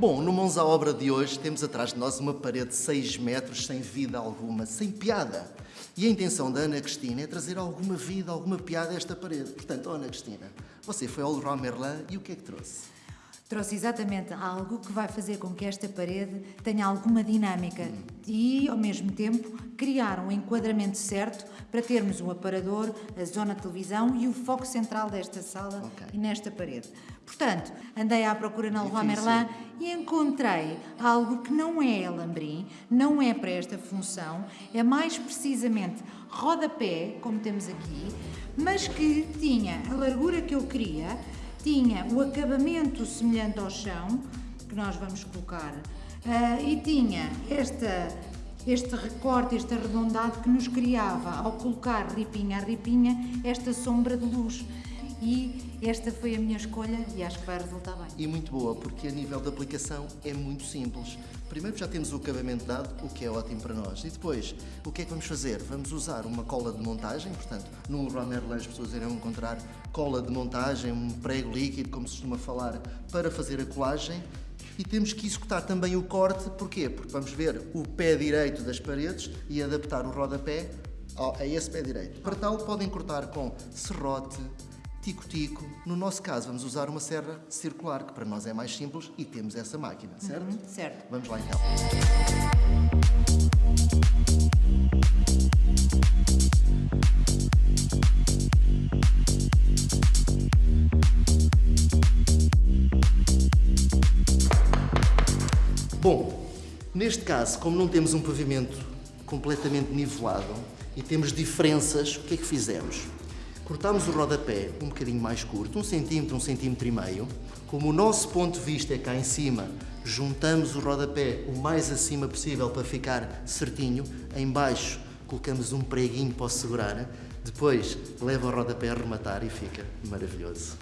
Bom, no Mãos à Obra de hoje temos atrás de nós uma parede de 6 metros sem vida alguma, sem piada. E a intenção da Ana Cristina é trazer alguma vida, alguma piada a esta parede. Portanto, oh, Ana Cristina, você foi ao Leroy Merlin e o que é que trouxe? Trouxe exatamente algo que vai fazer com que esta parede tenha alguma dinâmica e, ao mesmo tempo, criar um enquadramento certo para termos o aparador, a zona de televisão e o foco central desta sala Ok. e nesta parede. Portanto, andei à procura na Leroy. Merlin e encontrei algo que não é alambrim, não é para esta função, é mais precisamente rodapé, como temos aqui, mas que tinha a largura que eu queria, tinha o acabamento semelhante ao chão, que nós vamos colocar, ah, e tinha esta, este recorte, este arredondado que nos criava, ao colocar ripinha a ripinha, esta sombra de luz. E esta foi a minha escolha e acho que vai resultar bem. E muito boa, porque a nível de aplicação é muito simples. Primeiro já temos o acabamento dado, o que é ótimo para nós. E depois, o que é que vamos fazer? Vamos usar uma cola de montagem, portanto, no Merlin as pessoas irão encontrar cola de montagem, um prego líquido, como se costuma falar, para fazer a colagem. E temos que executar também o corte, porquê? Porque vamos ver o pé direito das paredes e adaptar o rodapé a esse pé direito. Para tal, podem cortar com serrote, tico-tico. No nosso caso, vamos usar uma serra circular, que para nós é mais simples e temos essa máquina, certo? Uhum, certo. Vamos lá então. Bom, neste caso, como não temos um pavimento completamente nivelado e temos diferenças, o que é que fizemos? Cortámos o rodapé um bocadinho mais curto, um centímetro, um centímetro e meio. Como o nosso ponto de vista é cá em cima, juntamos o rodapé o mais acima possível para ficar certinho. Em baixo colocamos um preguinho para o segurar. Depois leva o rodapé a rematar e fica maravilhoso.